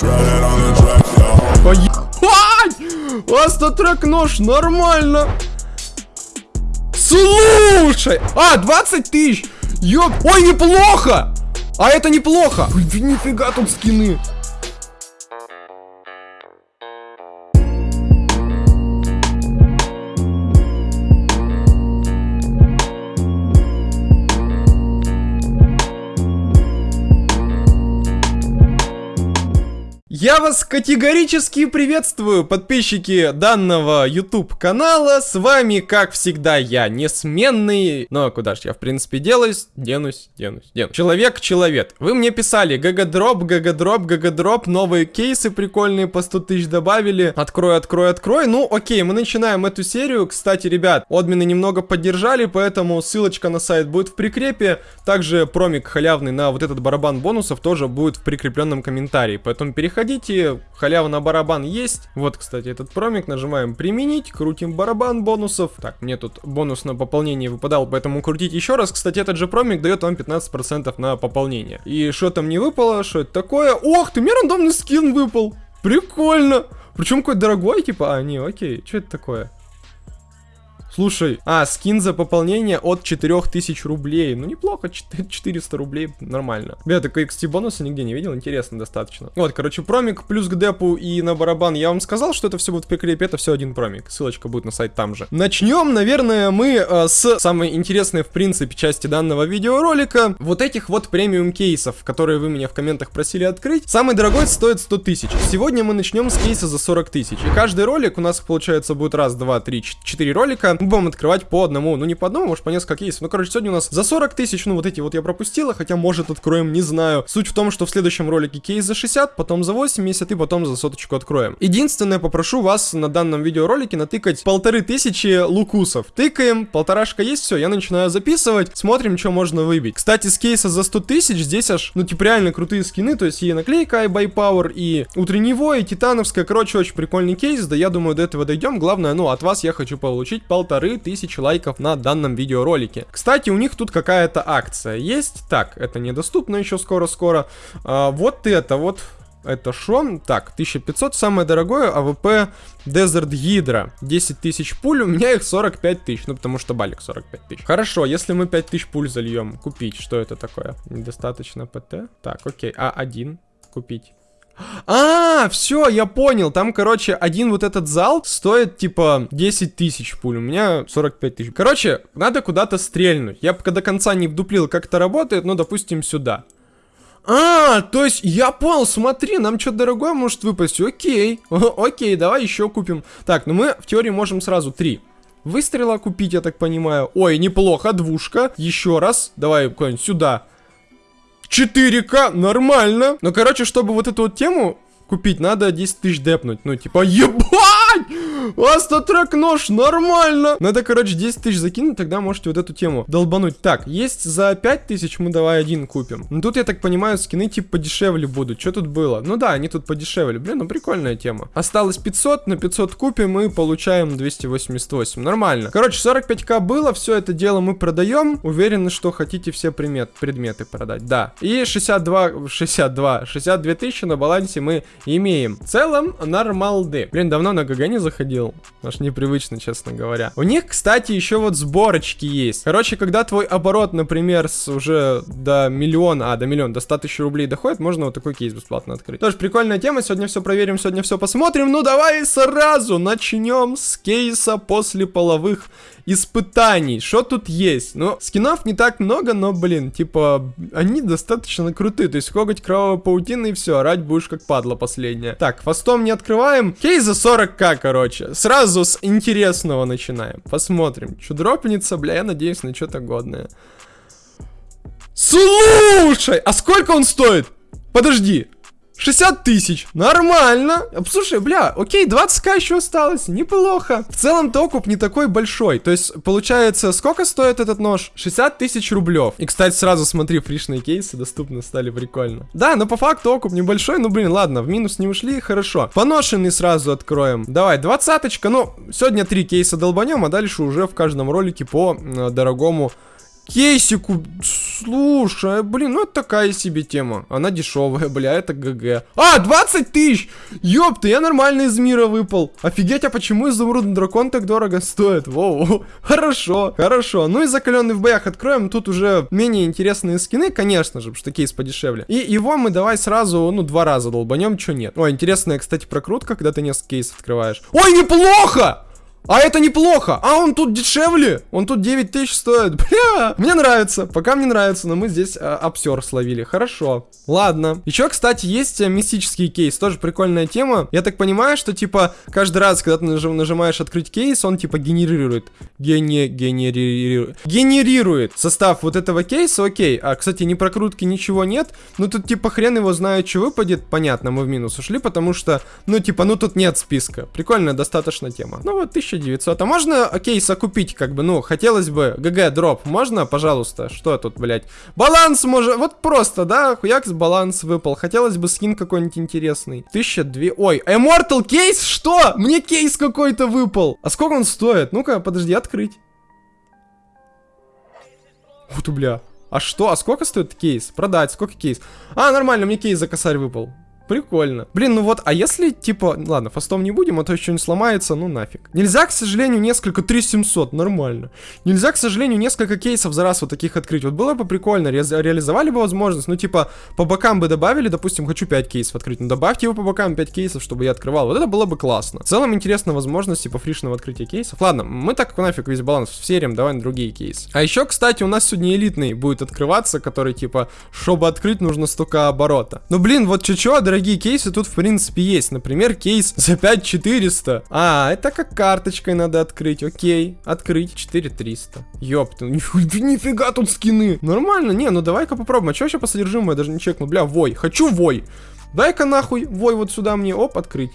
Ой! Астатрек нож, нормально! Слушай! А, 20 тысяч! Ёп! Ой, неплохо! А это неплохо! Нифига тут скины! Я вас категорически приветствую, подписчики данного YouTube канала. С вами, как всегда, я несменный. Ну а куда ж я, в принципе, делаюсь? Денусь, денусь, денусь. Человек-человек. Вы мне писали, ГГ-дроп, ГГ-дроп, ГГ-дроп, новые кейсы прикольные по 100 тысяч добавили. Открой, открой, открой. Ну, окей, мы начинаем эту серию. Кстати, ребят, админы немного поддержали, поэтому ссылочка на сайт будет в прикрепе. Также промик халявный на вот этот барабан бонусов тоже будет в прикрепленном комментарии. Поэтому переходите Заходите, халява на барабан есть. Вот, кстати, этот промик. Нажимаем применить, крутим барабан бонусов. Так, мне тут бонус на пополнение выпадал, поэтому крутить еще раз. Кстати, этот же промик дает вам 15% на пополнение. И что там не выпало, что это такое? Ох ты, мне рандомный скин выпал. Прикольно. Причем какой дорогой, типа, а, не, окей, что это такое? Слушай, а, скин за пополнение от 4000 рублей. Ну, неплохо, 400 рублей, нормально. Я такой XT бонуса нигде не видел, интересно достаточно. Вот, короче, промик плюс к депу и на барабан. Я вам сказал, что это все будет в прикрепе, это все один промик. Ссылочка будет на сайт там же. Начнем, наверное, мы э, с самой интересной, в принципе, части данного видеоролика. Вот этих вот премиум кейсов, которые вы меня в комментах просили открыть. Самый дорогой стоит 100 тысяч. Сегодня мы начнем с кейса за 40 тысяч. И каждый ролик у нас, получается, будет раз, два, три, четыре ролика будем открывать по одному, ну не по одному, может по несколько кейсов. Ну, короче, сегодня у нас за 40 тысяч, ну вот эти вот я пропустила, хотя может откроем, не знаю. Суть в том, что в следующем ролике кейс за 60, потом за 80 и потом за соточку откроем. Единственное, попрошу вас на данном видеоролике натыкать полторы тысячи лукусов. Тыкаем, полторашка есть, все, я начинаю записывать, смотрим, что можно выбить. Кстати, с кейса за 100 тысяч здесь аж, ну типа реально крутые скины, то есть и наклейка iBuyPower, и утренневой, и титановская, короче, очень прикольный кейс, да я думаю, до этого дойдем. Главное, ну, от вас я хочу получить полторы полторы тысячи лайков на данном видеоролике. Кстати, у них тут какая-то акция есть. Так, это недоступно еще скоро-скоро. А, вот это вот это шо? Так, 1500, самое дорогое, AWP Desert Hydra. 10 тысяч пуль, у меня их 45 тысяч, ну потому что балик 45 тысяч. Хорошо, если мы 5 тысяч пуль зальем, купить, что это такое? Недостаточно ПТ? Так, окей, А1, купить. А, все, я понял. Там, короче, один вот этот зал стоит, типа, 10 тысяч пуль. У меня 45 тысяч. Короче, надо куда-то стрельнуть. Я пока до конца не вдуплил, как это работает, но, допустим, сюда. А, то есть, я понял, смотри, нам что-то дорогое может выпасть. Окей, окей, давай еще купим. Так, ну мы в теории можем сразу три выстрела купить, я так понимаю. Ой, неплохо, двушка. Еще раз, давай куда-нибудь сюда. 4К, нормально. Ну, короче, чтобы вот эту вот тему купить, надо 10 тысяч депнуть. Ну, типа, ебать! А StatTrak нож, нормально! Надо, короче, 10 тысяч закинуть, тогда можете вот эту тему долбануть. Так, есть за 5 тысяч, мы давай один купим. Ну, тут, я так понимаю, скины типа подешевле будут. Что тут было? Ну да, они тут подешевле. Блин, ну прикольная тема. Осталось 500, на 500 купим и получаем 288. Нормально. Короче, 45к было, все это дело мы продаем. Уверены, что хотите все примет, предметы продать. Да. И 62, 62, 62 тысячи на балансе мы имеем. В целом, нормалды. Блин, давно на ГГ не заходил. Аж непривычно, честно говоря. У них, кстати, еще вот сборочки есть. Короче, когда твой оборот, например, с уже до миллиона, а, до миллиона, до 100 тысяч рублей доходит, можно вот такой кейс бесплатно открыть. Тоже прикольная тема. Сегодня все проверим, сегодня все посмотрим. Ну, давай сразу начнем с кейса после половых испытаний. Что тут есть? Ну, скинов не так много, но, блин, типа, они достаточно крутые. То есть, коготь кровавой паутины и все, орать будешь как падла последняя. Так, фастом не открываем. Кейс за 40к, короче. Сразу с интересного начинаем. Посмотрим. Что дропнется, бля, я надеюсь на что-то годное. Слушай, а сколько он стоит? Подожди, 60 тысяч. Нормально. Слушай, бля, окей, 20к еще осталось. Неплохо. В целом-то окуп не такой большой. То есть, получается, сколько стоит этот нож? 60 тысяч рублев. И, кстати, сразу смотри, фришные кейсы доступны стали прикольно. Да, но по факту окуп небольшой. Ну, блин, ладно, в минус не ушли, хорошо. Поношенный сразу откроем. Давай, двадцаточка. Ну, сегодня три кейса долбанем, а дальше уже в каждом ролике по э, дорогому Кейсику, слушай, блин, ну это такая себе тема. Она дешевая, бля, это ГГ. А, 20 тысяч! Ёпта, я нормально из мира выпал. Офигеть, а почему изумрудный дракон так дорого стоит? Воу, хорошо, хорошо. Ну и закаленный в боях откроем. Тут уже менее интересные скины, конечно же, потому что кейс подешевле. И его мы давай сразу, ну, два раза долбанем, что нет. Ой, интересная, кстати, прокрутка, когда ты несколько кейсов открываешь. Ой, неплохо! А это неплохо. А он тут дешевле. Он тут 9 тысяч стоит. Бля, мне нравится. Пока мне нравится, но мы здесь а, обсер словили. Хорошо. Ладно. Еще, кстати, есть а, мистический кейс. Тоже прикольная тема. Я так понимаю, что, типа, каждый раз, когда ты нажим, нажимаешь открыть кейс, он, типа, генерирует. Гене, генерирует. Генерирует состав вот этого кейса. Окей. А, кстати, ни прокрутки, ничего нет. Ну, тут, типа, хрен его знает, что выпадет. Понятно, мы в минус ушли, потому что, ну, типа, ну, тут нет списка. Прикольная достаточно тема. Ну, вот, 1000 1900. А можно кейса купить, как бы, ну, хотелось бы. ГГ, дроп, можно, пожалуйста? Что тут, блядь? Баланс может, вот просто, да, хуякс баланс выпал. Хотелось бы скин какой-нибудь интересный. 1002, ой, Immortal кейс, что? Мне кейс какой-то выпал. А сколько он стоит? Ну-ка, подожди, открыть. Вот, бля. А что? А сколько стоит кейс? Продать, сколько кейс? А, нормально, мне кейс за косарь выпал. Прикольно. Блин, ну вот, а если, типа, ладно, фастом не будем, а то не сломается, ну нафиг. Нельзя, к сожалению, несколько 3700, нормально. Нельзя, к сожалению, несколько кейсов за раз вот таких открыть. Вот было бы прикольно, ре реализовали бы возможность, ну типа, по бокам бы добавили, допустим, хочу 5 кейсов открыть, ну добавьте его по бокам 5 кейсов, чтобы я открывал. Вот это было бы классно. В целом, интересна возможность, типа, фришного открытия кейсов. Ладно, мы так нафиг весь баланс в сериям, давай на другие кейсы. А еще, кстати, у нас сегодня элитный будет открываться, который, типа, чтобы открыть, нужно столько оборота. Ну, блин, вот чё-чё, дорогие дорогие кейсы тут, в принципе, есть. Например, кейс за 5400. А, это как карточкой надо открыть. Окей, открыть 4300. Ёпта, нифига тут скины. Нормально, не, ну давай-ка попробуем. А что вообще по содержимому? Я даже не чекнул. Бля, вой, хочу вой. Дай-ка нахуй вой вот сюда мне. Оп, открыть.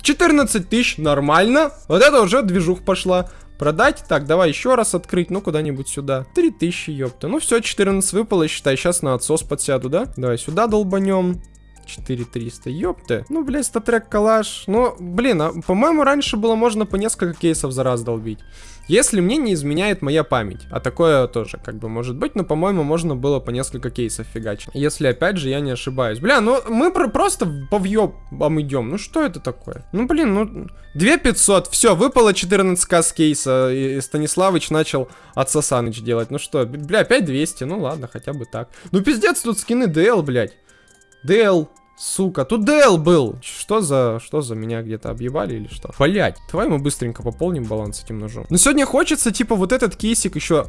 14 тысяч, нормально. Вот это уже движух пошла. Продать? Так, давай еще раз открыть, ну куда-нибудь сюда. 3000, ёпта. Ну все, 14 выпало, считай, сейчас на отсос подсяду, да? Давай сюда долбанем. 4300, ёпта. Ну, блядь, статрек калаш. Ну, блин, а, по-моему, раньше было можно по несколько кейсов за раз долбить. Если мне не изменяет моя память, а такое тоже как бы может быть, но по-моему можно было по несколько кейсов фигачить. Если опять же я не ошибаюсь. Бля, ну мы про просто по въебам идем. Ну что это такое? Ну блин, ну 2500, все, выпало 14к с кейса, и Станиславыч начал от Сасаныч делать. Ну что, бля, опять 200, ну ладно, хотя бы так. Ну пиздец, тут скины DL, блядь. Дэл, сука, тут Дэл был. Что за, что за меня где-то объебали или что? Блять, давай мы быстренько пополним баланс этим ножом. Но сегодня хочется, типа, вот этот кейсик еще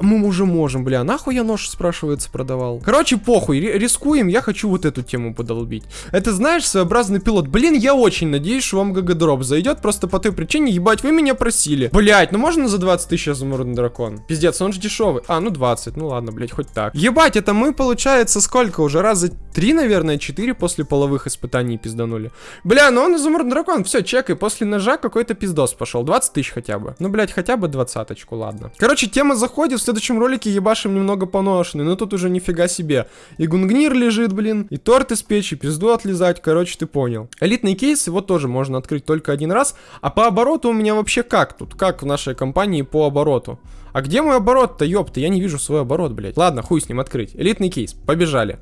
мы уже можем, бля, нахуй я нож, спрашивается, продавал. Короче, похуй, рискуем, я хочу вот эту тему подолбить. Это, знаешь, своеобразный пилот. Блин, я очень надеюсь, что вам ГГ-дроп зайдет, просто по той причине, ебать, вы меня просили. Блять, ну можно за 20 тысяч изумрудный дракон? Пиздец, он же дешевый. А, ну 20, ну ладно, блять, хоть так. Ебать, это мы, получается, сколько уже? Раза три, наверное, четыре после полевых испытаний пизданули. Бля, ну он изумрудный дракон, все, чекай, после ножа какой-то пиздос пошел. 20 тысяч хотя бы. Ну, блять, хотя бы двадцаточку, ладно. Короче, тема заходит, следующем ролике ебашим немного поношенный, но тут уже нифига себе. И гунгнир лежит, блин, и торт из печи, пизду отлезать, короче, ты понял. Элитный кейс, его тоже можно открыть только один раз. А по обороту у меня вообще как тут? Как в нашей компании по обороту? А где мой оборот-то, ёпта? Я не вижу свой оборот, блядь. Ладно, хуй с ним открыть. Элитный кейс, побежали.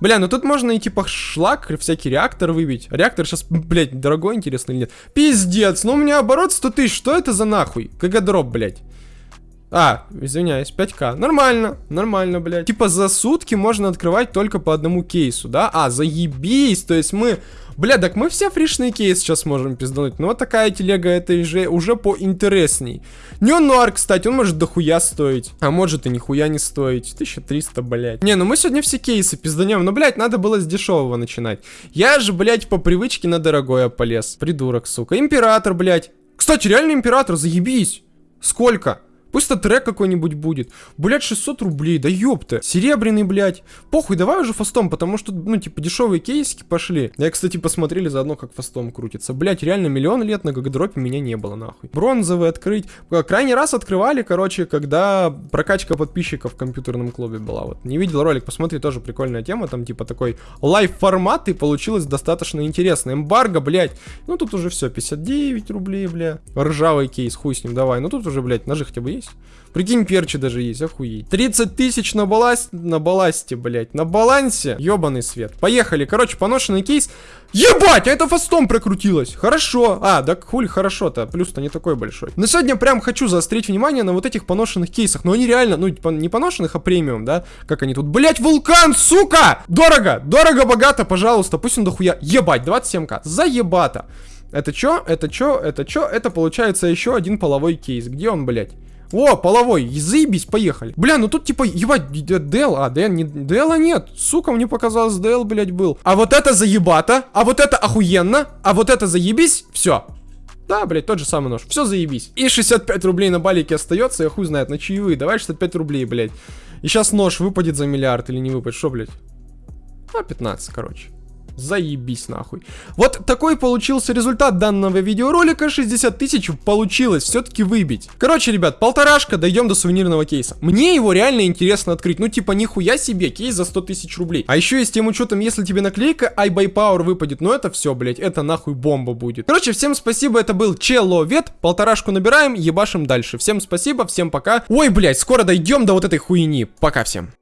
Бля, ну тут можно и типа шлак, всякий реактор выбить. Реактор сейчас, блядь, дорогой, интересно или нет? Пиздец, ну у меня оборот 100 тысяч, что это за нахуй? КГ дроп, блядь. А, извиняюсь, 5к. Нормально, нормально, блядь. Типа за сутки можно открывать только по одному кейсу, да? А, заебись, то есть мы... Бля, так мы все фришные кейсы сейчас можем пиздануть. Ну вот такая телега, это уже, уже поинтересней. Неонуар, кстати, он может дохуя стоить. А может и нихуя не стоить. 1300, блядь. Не, ну мы сегодня все кейсы пизданем. Ну, блядь, надо было с дешевого начинать. Я же, блядь, по привычке на дорогое полез. Придурок, сука. Император, блядь. Кстати, реально император, заебись. Сколько? Пусть StatTrak какой-нибудь будет. Блять, 600 рублей, да ёпта. Серебряный, блядь. Похуй, давай уже фастом, потому что, ну, типа, дешевые кейсики пошли. Я, кстати, посмотрели заодно, как фастом крутится. Блять, реально миллион лет на ГГ-дропе меня не было, нахуй. Бронзовый открыть. Крайний раз открывали, короче, когда прокачка подписчиков в компьютерном клубе была. Вот, не видел ролик, посмотри, тоже прикольная тема. Там, типа, такой лайв-формат, и получилось достаточно интересно. Эмбарго, блять. Ну, тут уже все, 59 рублей, бля. Ржавый кейс, хуй с ним, давай. Ну, тут уже, блять, ножи хотя бы есть. Прикинь, перчи даже есть, охуеть. 30 тысяч на балласте, на балласте, блядь, на балансе. Ёбаный свет. Поехали. Короче, поношенный кейс. Ебать, а это фастом прокрутилось. Хорошо. А, да хули хорошо-то. Плюс-то не такой большой. Но сегодня прям хочу заострить внимание на вот этих поношенных кейсах. Но они реально, ну, не поношенных, а премиум, да? Как они тут. Блять, вулкан, сука! Дорого, дорого, богато, пожалуйста. Пусть он дохуя. Ебать, 27к. Заебато. Это чё? Это чё? Это чё? Это получается еще один половой кейс. Где он, блядь? О, половой, заебись, поехали. Бля, ну тут типа, ебать, Дэл, а, Дэн, не, Дэла нет. Сука, мне показалось, Дэл, блядь, был. А вот это заебато, а вот это охуенно, а вот это заебись, все. Да, блядь, тот же самый нож. Все заебись. И 65 рублей на балике остается, я хуй знает, на чаевые. Давай 65 рублей, блядь. И сейчас нож выпадет за миллиард или не выпадет. Что, блядь? А, 15, короче. Заебись нахуй. Вот такой получился результат данного видеоролика. 60 тысяч получилось все-таки выбить. Короче, ребят, полторашка, дойдем до сувенирного кейса. Мне его реально интересно открыть. Ну, типа, нихуя себе, кейс за 100 тысяч рублей. А еще и с тем учетом, если тебе наклейка iBuyPower выпадет, ну это все, блять, это нахуй бомба будет. Короче, всем спасибо, это был Человет. Полторашку набираем, ебашим дальше. Всем спасибо, всем пока. Ой, блять, скоро дойдем до вот этой хуйни. Пока всем.